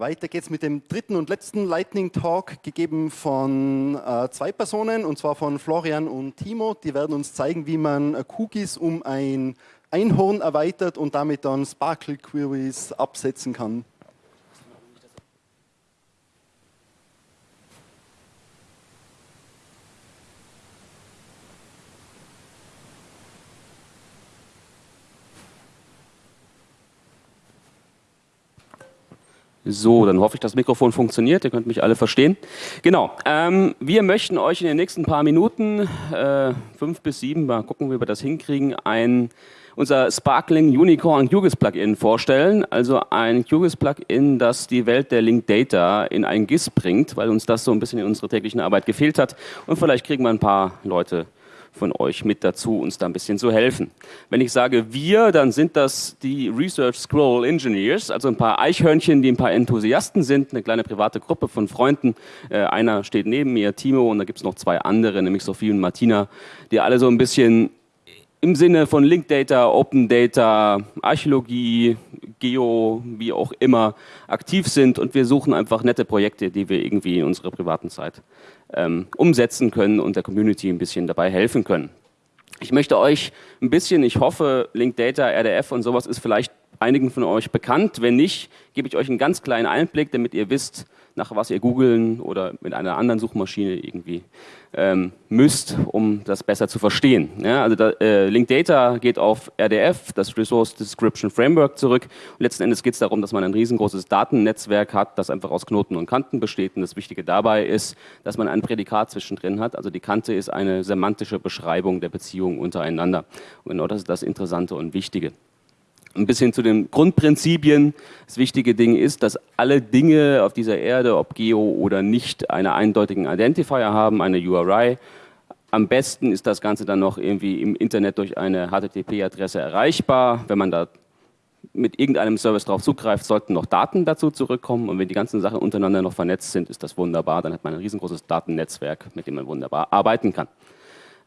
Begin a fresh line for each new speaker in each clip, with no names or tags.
Weiter geht's mit dem dritten und letzten Lightning Talk, gegeben von äh, zwei Personen, und zwar von Florian und Timo. Die werden uns zeigen, wie man äh, Cookies um ein Einhorn erweitert und damit dann Sparkle Queries absetzen kann.
So, dann hoffe ich, das Mikrofon funktioniert. Ihr könnt mich alle verstehen. Genau. Ähm, wir möchten euch in den nächsten paar Minuten, äh, fünf bis sieben, mal gucken, wie wir das hinkriegen, ein unser Sparkling Unicorn QGIS Plugin vorstellen. Also ein QGIS Plugin, das die Welt der Linked Data in ein GIS bringt, weil uns das so ein bisschen in unserer täglichen Arbeit gefehlt hat. Und vielleicht kriegen wir ein paar Leute von euch mit dazu, uns da ein bisschen zu helfen. Wenn ich sage wir, dann sind das die Research Scroll Engineers, also ein paar Eichhörnchen, die ein paar Enthusiasten sind, eine kleine private Gruppe von Freunden. Äh, einer steht neben mir, Timo, und da gibt es noch zwei andere, nämlich Sophie und Martina, die alle so ein bisschen im Sinne von Linked Data, Open Data, Archäologie, Geo, wie auch immer aktiv sind und wir suchen einfach nette Projekte, die wir irgendwie in unserer privaten Zeit ähm, umsetzen können und der Community ein bisschen dabei helfen können. Ich möchte euch ein bisschen, ich hoffe, Linked Data, RDF und sowas ist vielleicht einigen von euch bekannt. Wenn nicht, gebe ich euch einen ganz kleinen Einblick, damit ihr wisst, nach was ihr googeln oder mit einer anderen Suchmaschine irgendwie ähm, müsst, um das besser zu verstehen. Ja, also da, äh, Linked Data geht auf RDF, das Resource Description Framework, zurück. Und letzten Endes geht es darum, dass man ein riesengroßes Datennetzwerk hat, das einfach aus Knoten und Kanten besteht. Und das Wichtige dabei ist, dass man ein Prädikat zwischendrin hat. Also die Kante ist eine semantische Beschreibung der Beziehungen untereinander. Und genau das ist das Interessante und Wichtige ein bisschen zu den Grundprinzipien. Das wichtige Ding ist, dass alle Dinge auf dieser Erde, ob Geo oder nicht, einen eindeutigen Identifier haben, eine URI. Am besten ist das Ganze dann noch irgendwie im Internet durch eine HTTP-Adresse erreichbar. Wenn man da mit irgendeinem Service darauf zugreift, sollten noch Daten dazu zurückkommen. Und wenn die ganzen Sachen untereinander noch vernetzt sind, ist das wunderbar. Dann hat man ein riesengroßes Datennetzwerk, mit dem man wunderbar arbeiten kann.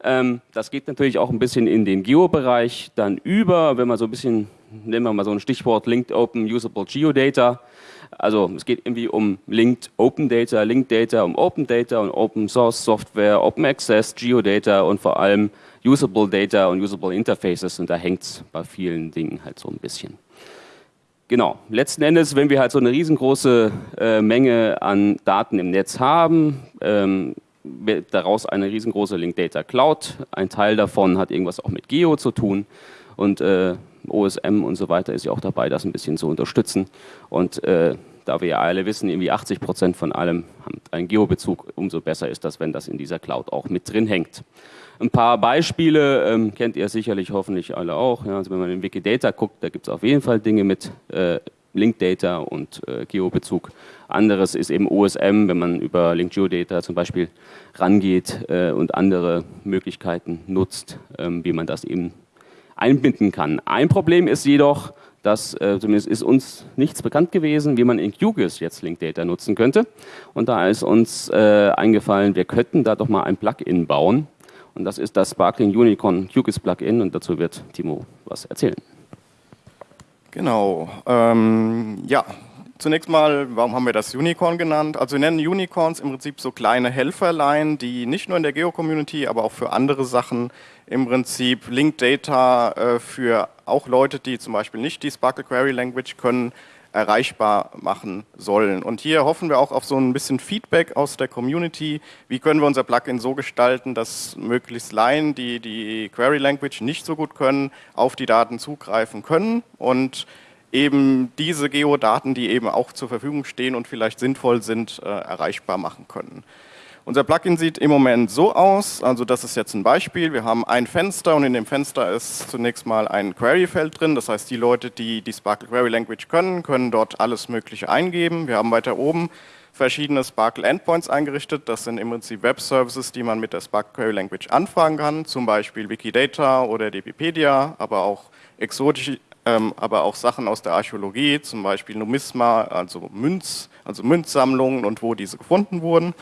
Ähm, das geht natürlich auch ein bisschen in den Geo-Bereich dann über, wenn man so ein bisschen, nehmen wir mal so ein Stichwort Linked Open Usable Geodata. Also es geht irgendwie um Linked Open Data, Linked Data, um Open Data und Open Source Software, Open Access, Geodata und vor allem Usable Data und Usable Interfaces und da hängt es bei vielen Dingen halt so ein bisschen. Genau, letzten Endes, wenn wir halt so eine riesengroße äh, Menge an Daten im Netz haben, ähm, daraus eine riesengroße Linked Data Cloud. Ein Teil davon hat irgendwas auch mit Geo zu tun und äh, OSM und so weiter ist ja auch dabei, das ein bisschen zu unterstützen. Und äh, da wir ja alle wissen, irgendwie 80 Prozent von allem haben einen Geobezug, umso besser ist das, wenn das in dieser Cloud auch mit drin hängt. Ein paar Beispiele ähm, kennt ihr sicherlich hoffentlich alle auch. Ja, also wenn man in Wikidata guckt, da gibt es auf jeden Fall Dinge mit äh, Linked Data und äh, Geobezug. Anderes ist eben OSM, wenn man über Linked Geodata zum Beispiel rangeht äh, und andere Möglichkeiten nutzt, ähm, wie man das eben einbinden kann. Ein Problem ist jedoch, dass äh, zumindest ist uns nichts bekannt gewesen, wie man in QGIS jetzt Linked Data nutzen könnte. Und da ist uns äh, eingefallen, wir könnten da doch mal ein Plugin bauen. Und das ist das Sparkling Unicorn QGIS Plugin und dazu wird Timo was erzählen.
Genau. Ähm, ja, zunächst mal, warum haben wir das Unicorn genannt? Also wir nennen Unicorns im Prinzip so kleine Helferlein, die nicht nur in der Geo-Community, aber auch für andere Sachen im Prinzip Linked Data äh, für auch Leute, die zum Beispiel nicht die Sparkle Query Language können, erreichbar machen sollen. Und hier hoffen wir auch auf so ein bisschen Feedback aus der Community. Wie können wir unser Plugin so gestalten, dass möglichst Laien, die die Query Language nicht so gut können, auf die Daten zugreifen können und eben diese Geodaten, die eben auch zur Verfügung stehen und vielleicht sinnvoll sind, äh, erreichbar machen können. Unser Plugin sieht im Moment so aus, also das ist jetzt ein Beispiel. Wir haben ein Fenster und in dem Fenster ist zunächst mal ein Query-Feld drin. Das heißt, die Leute, die die Sparkle Query Language können, können dort alles Mögliche eingeben. Wir haben weiter oben verschiedene Sparkle Endpoints eingerichtet. Das sind im Prinzip Web-Services, die man mit der Sparkle Query Language anfragen kann, zum Beispiel Wikidata oder Wikipedia, aber auch exotische, ähm, aber auch Sachen aus der Archäologie, zum Beispiel Numisma, also Münz, also Münzsammlungen und wo diese gefunden wurden.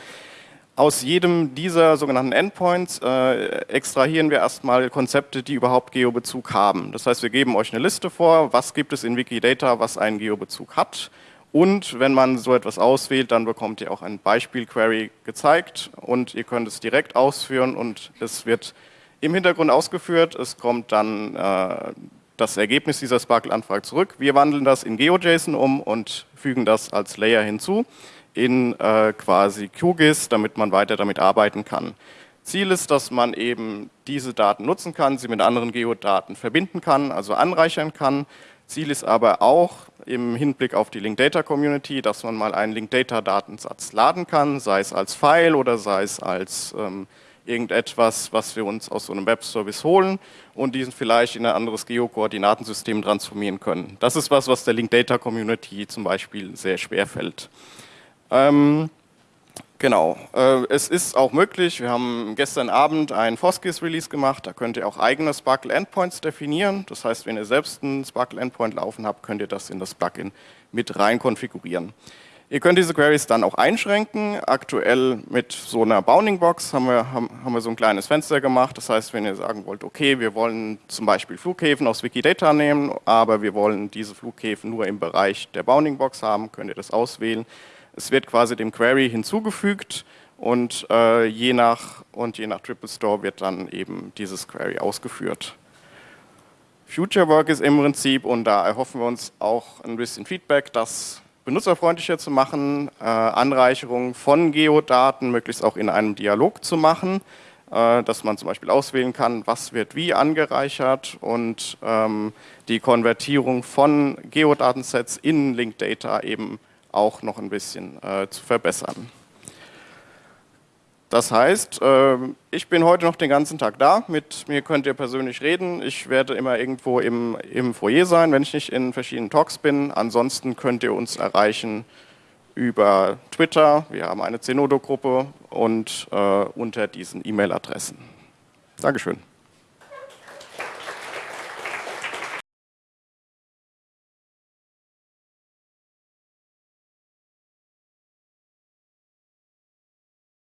Aus jedem dieser sogenannten Endpoints äh, extrahieren wir erstmal Konzepte, die überhaupt Geobezug haben. Das heißt, wir geben euch eine Liste vor, was gibt es in Wikidata, was einen Geobezug hat Und wenn man so etwas auswählt, dann bekommt ihr auch ein Beispiel-Query gezeigt und ihr könnt es direkt ausführen und es wird im Hintergrund ausgeführt. Es kommt dann äh, das Ergebnis dieser Sparkle-Anfrage zurück. Wir wandeln das in GeoJSON um und fügen das als Layer hinzu in äh, quasi QGIS, damit man weiter damit arbeiten kann. Ziel ist, dass man eben diese Daten nutzen kann, sie mit anderen Geodaten verbinden kann, also anreichern kann. Ziel ist aber auch im Hinblick auf die Linked Data Community, dass man mal einen Linked Data Datensatz laden kann, sei es als File oder sei es als ähm, irgendetwas, was wir uns aus so einem Webservice holen und diesen vielleicht in ein anderes Geokoordinatensystem transformieren können. Das ist was, was der Linked Data Community zum Beispiel sehr schwer fällt. Ähm, Genau, äh, es ist auch möglich, wir haben gestern Abend ein Foskis-Release gemacht, da könnt ihr auch eigene Sparkle Endpoints definieren. Das heißt, wenn ihr selbst einen Sparkle Endpoint laufen habt, könnt ihr das in das Plugin mit rein konfigurieren. Ihr könnt diese Queries dann auch einschränken. Aktuell mit so einer Bounding Box haben wir, haben, haben wir so ein kleines Fenster gemacht. Das heißt, wenn ihr sagen wollt, okay, wir wollen zum Beispiel Flughäfen aus Wikidata nehmen, aber wir wollen diese Flughäfen nur im Bereich der Bounding Box haben, könnt ihr das auswählen. Es wird quasi dem Query hinzugefügt und äh, je nach und je nach Triple Store wird dann eben dieses Query ausgeführt. Future Work ist im Prinzip, und da erhoffen wir uns auch ein bisschen Feedback, das benutzerfreundlicher zu machen, äh, Anreicherung von Geodaten möglichst auch in einem Dialog zu machen, äh, dass man zum Beispiel auswählen kann, was wird wie angereichert und ähm, die Konvertierung von Geodatensets in Linked Data eben auch noch ein bisschen äh, zu verbessern. Das heißt, äh, ich bin heute noch den ganzen Tag da, mit mir könnt ihr persönlich reden. Ich werde immer irgendwo im, im Foyer sein, wenn ich nicht in verschiedenen Talks bin. Ansonsten könnt ihr uns erreichen über Twitter, wir haben eine Zenodo-Gruppe und äh, unter diesen E-Mail-Adressen. Dankeschön.